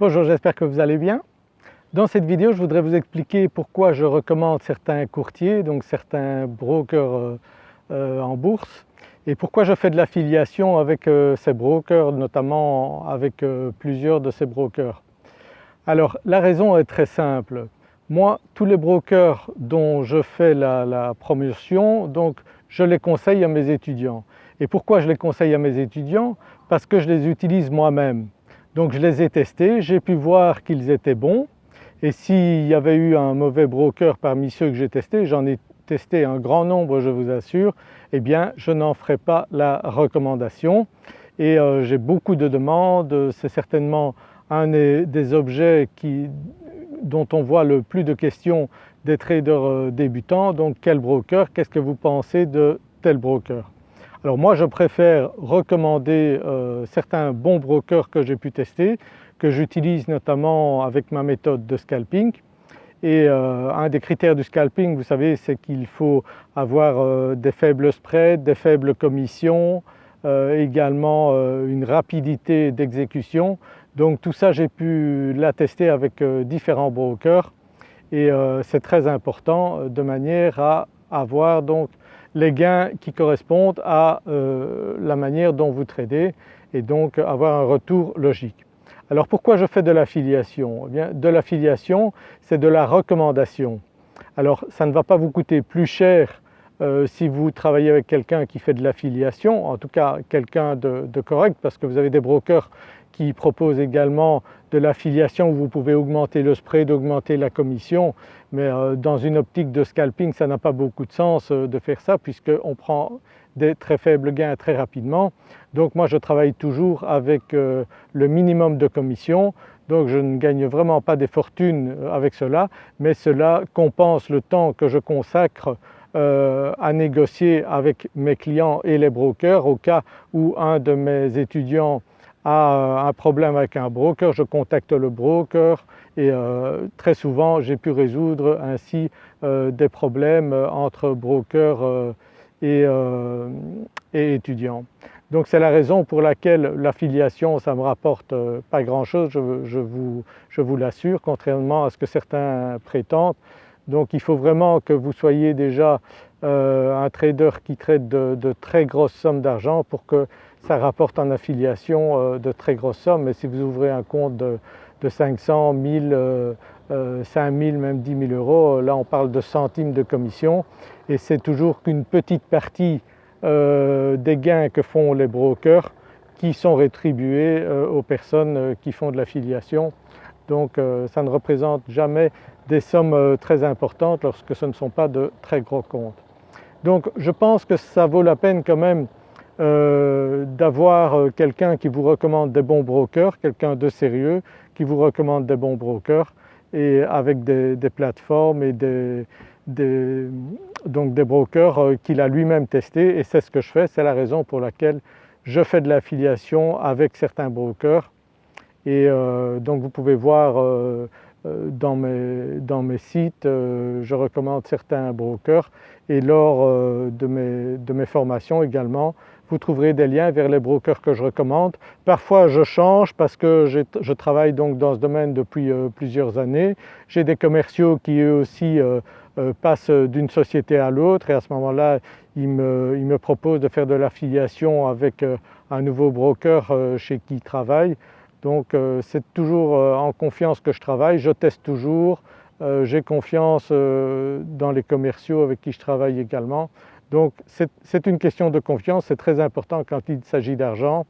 Bonjour, j'espère que vous allez bien. Dans cette vidéo, je voudrais vous expliquer pourquoi je recommande certains courtiers, donc certains brokers euh, euh, en bourse et pourquoi je fais de l'affiliation avec euh, ces brokers, notamment avec plusieurs de ces brokers. Alors la raison est très simple. Moi, tous les brokers dont je fais la, la promotion, donc je les conseille à mes étudiants. Et pourquoi je les conseille à mes étudiants? Parce que je les utilise moi-même. Donc je les ai testés, j'ai pu voir qu'ils étaient bons. Et s'il y avait eu un mauvais broker parmi ceux que j'ai testés, j'en ai testé un grand nombre je vous assure, eh bien je n'en ferai pas la recommandation. Et euh, j'ai beaucoup de demandes, c'est certainement un des, objets dont on voit le plus de questions des traders euh, débutants, donc quel broker, qu'est-ce que vous pensez de tel broker? Alors moi je préfère recommander euh, certains bons brokers que j'ai pu tester, que j'utilise notamment avec ma méthode de scalping. Et euh, un des critères du scalping, vous savez, c'est qu'il faut avoir euh, des faibles spreads, des faibles commissions, également une rapidité d'exécution. Donc tout ça j'ai pu l'attester avec différents brokers et c'est très important de manière à avoir donc les gains qui correspondent à euh, la manière dont vous tradez et donc avoir un retour logique. Alors pourquoi je fais de l'affiliation? Eh bien de l'affiliation c'est de la recommandation. Alors ça ne va pas vous coûter plus cher euh, si vous travaillez avec quelqu'un qui fait de l'affiliation, en tout cas quelqu'un de, de, correct parce que vous avez des brokers qui proposent également de l'affiliation où vous pouvez augmenter le spread, augmenter la commission. Mais euh, dans une optique de scalping ça n'a pas beaucoup de sens euh, de faire ça puisqu'on prend des très faibles gains très rapidement. Donc moi je travaille toujours avec euh, le minimum de commission. Donc je ne gagne vraiment pas des fortunes avec cela. Mais cela compense le temps que je consacre à négocier avec mes clients et les brokers au cas où un de mes étudiants a un problème avec un broker, je contacte le broker et euh, très souvent j'ai pu résoudre ainsi euh, des problèmes entre brokers euh, et, étudiants. Donc c'est la raison pour laquelle l'affiliation ça me rapporte pas grand chose, je, vous, vous l'assure, contrairement à ce que certains prétendent. Donc il faut vraiment que vous soyez déjà un trader qui traite de très grosses sommes d'argent pour que ça rapporte en affiliation de très grosses sommes. Mais si vous ouvrez un compte de, de 500, 1000, 5000, même 10 000 euros. Euh, là on parle de centimes de commission et c'est toujours qu'une petite partie euh, des gains que font les brokers qui sont rétribués euh, aux personnes qui font de l'affiliation. Donc ça ne représente jamais des sommes très importantes lorsque ce ne sont pas de très gros comptes. Donc je pense que ça vaut la peine quand même d'avoir quelqu'un qui vous recommande des bons brokers, quelqu'un de sérieux, qui vous recommande des bons brokers et avec des, plateformes et des, donc des brokers euh, qu'il a lui-même testé et c'est ce que je fais, c'est la raison pour laquelle je fais de l'affiliation avec certains brokers. Et euh, donc vous pouvez voir euh, dans, mes, dans, mes, sites, je recommande certains brokers et lors de mes, de, mes, formations également vous trouverez des liens vers les brokers que je recommande. Parfois je change parce que je, travaille donc dans ce domaine depuis euh, plusieurs années. J'ai des commerciaux qui eux aussi euh, euh, passent d'une société à l'autre et à ce moment-là ils me, proposent de faire de l'affiliation avec un nouveau broker chez qui ils travaillent. Donc c'est toujours en confiance que je travaille, je teste toujours, j'ai confiance dans les commerciaux avec qui je travaille également. Donc c'est une question de confiance, c'est très important quand il s'agit d'argent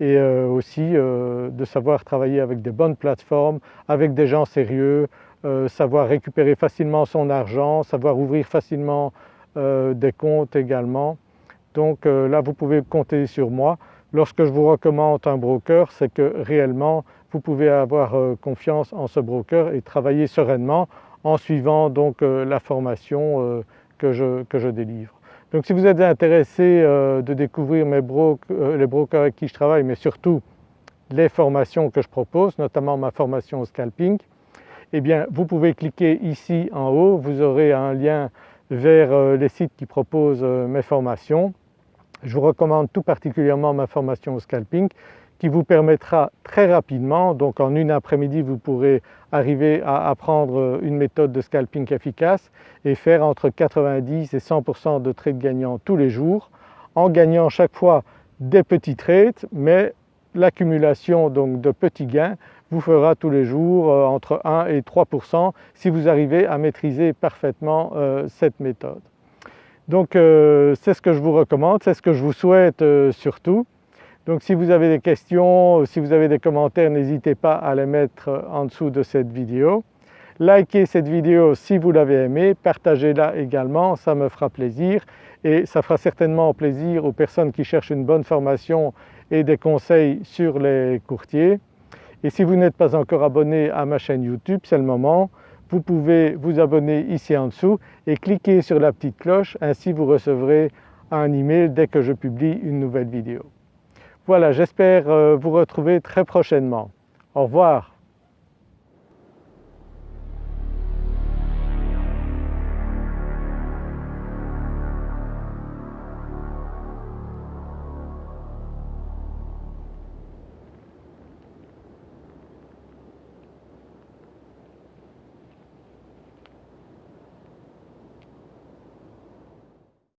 et euh, aussi euh, de savoir travailler avec des bonnes plateformes, avec des gens sérieux, euh, savoir récupérer facilement son argent, savoir ouvrir facilement des comptes également. Donc là vous pouvez compter sur moi. Lorsque je vous recommande un broker, c'est que réellement vous pouvez avoir confiance en ce broker et travailler sereinement en suivant donc la formation que je délivre. Donc si vous êtes intéressé euh, de découvrir euh, les brokers avec qui je travaille, mais surtout les formations que je propose, notamment ma formation au scalping, eh bien vous pouvez cliquer ici en haut, vous aurez un lien vers euh, les sites qui proposent mes formations. Je vous recommande tout particulièrement ma formation au scalping qui vous permettra très rapidement, donc en une après-midi vous pourrez arriver à apprendre une méthode de scalping efficace et faire entre 90 et 100% de trades gagnants tous les jours en gagnant chaque fois des petits trades mais l'accumulation donc de petits gains vous fera tous les jours euh, entre 1 et 3% si vous arrivez à maîtriser parfaitement euh, cette méthode. Donc euh, c'est ce que je vous recommande, c'est ce que je vous souhaite surtout. Donc si vous avez des questions, si vous avez des commentaires, n'hésitez pas à les mettre en dessous de cette vidéo. Likez cette vidéo si vous l'avez aimée, partagez-la également, ça me fera plaisir et ça fera certainement plaisir aux personnes qui cherchent une bonne formation et des conseils sur les courtiers. Et si vous n'êtes pas encore abonné à ma chaîne YouTube, c'est le moment, vous pouvez vous abonner ici en dessous et cliquer sur la petite cloche, ainsi vous recevrez un email dès que je publie une nouvelle vidéo. Voilà, j'espère euh, vous retrouver très prochainement. Au revoir.